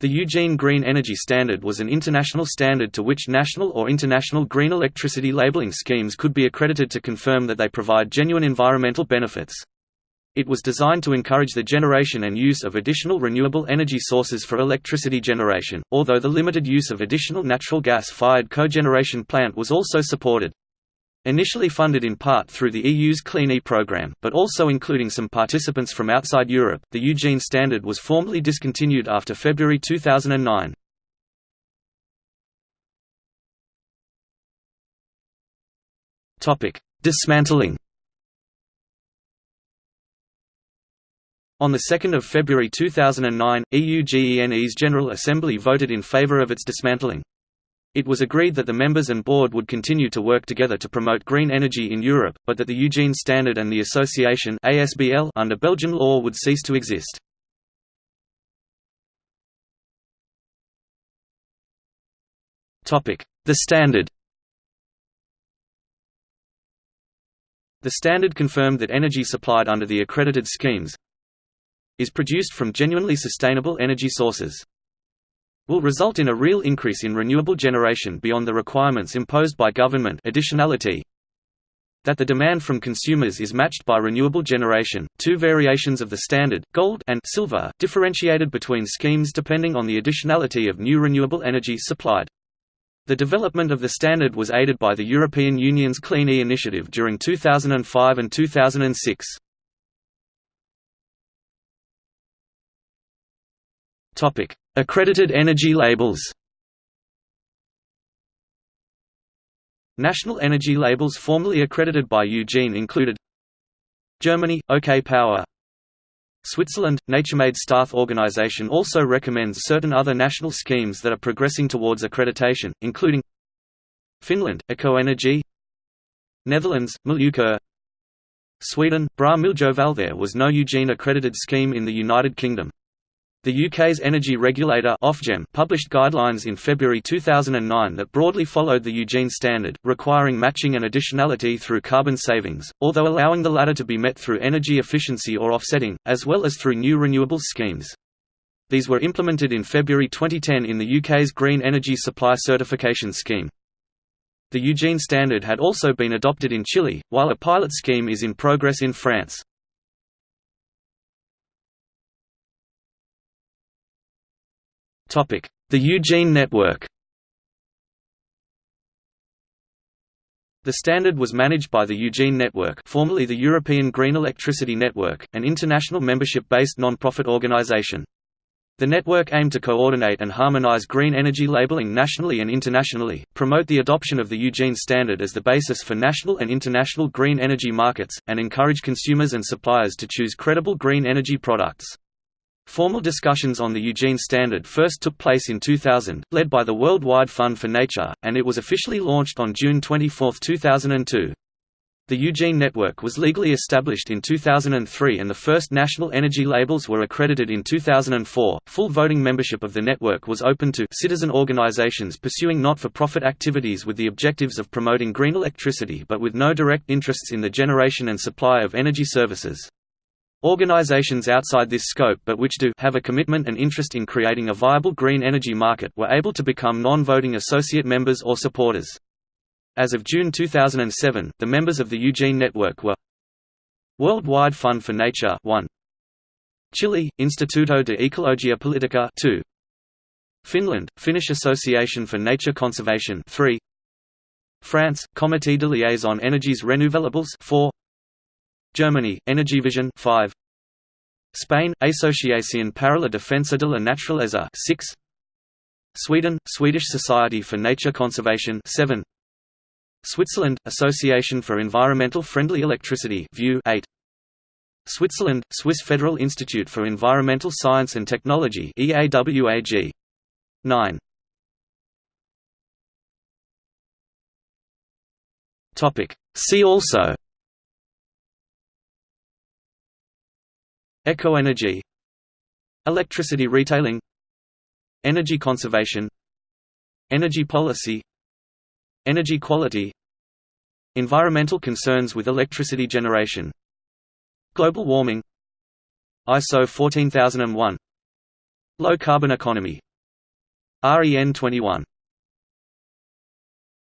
The Eugene Green Energy Standard was an international standard to which national or international green electricity labeling schemes could be accredited to confirm that they provide genuine environmental benefits. It was designed to encourage the generation and use of additional renewable energy sources for electricity generation, although the limited use of additional natural gas-fired cogeneration plant was also supported. Initially funded in part through the EU's Clean E program, but also including some participants from outside Europe, the Eugene Standard was formally discontinued after February 2009. Dismantling On 2 February 2009, EUGENE's General Assembly voted in favour of its dismantling. It was agreed that the members and board would continue to work together to promote green energy in Europe, but that the Eugene Standard and the Association ASBL under Belgian law would cease to exist. The Standard The Standard confirmed that energy supplied under the accredited schemes is produced from genuinely sustainable energy sources will result in a real increase in renewable generation beyond the requirements imposed by government additionality that the demand from consumers is matched by renewable generation. Two variations of the standard, gold and silver, differentiated between schemes depending on the additionality of new renewable energy supplied. The development of the standard was aided by the European Union's Clean E initiative during 2005 and 2006. Topic: Accredited energy labels. National energy labels formerly accredited by Eugene included Germany – OK Power Switzerland – Naturemade star organization also recommends certain other national schemes that are progressing towards accreditation, including Finland – Ecoenergy Netherlands – Milieukeur Sweden – Bra Miljöval There was no Eugene accredited scheme in the United Kingdom. The UK's energy regulator Ofgem published guidelines in February 2009 that broadly followed the Eugene Standard, requiring matching and additionality through carbon savings, although allowing the latter to be met through energy efficiency or offsetting, as well as through new renewables schemes. These were implemented in February 2010 in the UK's Green Energy Supply Certification Scheme. The Eugene Standard had also been adopted in Chile, while a pilot scheme is in progress in France. The Eugene network The standard was managed by the Eugene Network formerly the European Green Electricity Network, an international membership-based non-profit organization. The network aimed to coordinate and harmonize green energy labeling nationally and internationally, promote the adoption of the Eugene Standard as the basis for national and international green energy markets, and encourage consumers and suppliers to choose credible green energy products. Formal discussions on the Eugene Standard first took place in 2000, led by the Worldwide Fund for Nature, and it was officially launched on June 24, 2002. The Eugene Network was legally established in 2003 and the first national energy labels were accredited in 2004. Full voting membership of the network was open to citizen organizations pursuing not-for-profit activities with the objectives of promoting green electricity but with no direct interests in the generation and supply of energy services. Organizations outside this scope but which do have a commitment and interest in creating a viable green energy market were able to become non-voting associate members or supporters. As of June 2007, the members of the Eugene Network were Worldwide Fund for Nature 1 Chile, Instituto de Ecologia Politica 2 Finland, Finnish Association for Nature Conservation 3 France, Comité de liaison énergies renouvelables 4 Germany, Energievision 5 Spain, Asociación para la Defensa de la Naturaleza 6 Sweden, Swedish Society for Nature Conservation 7 Switzerland, Association for Environmental Friendly Electricity View 8 Switzerland, Swiss Federal Institute for Environmental Science and Technology EAWAG 9 Topic. See also Ecoenergy Electricity retailing Energy conservation Energy policy Energy quality Environmental concerns with electricity generation Global warming ISO 14001 Low carbon economy REN 21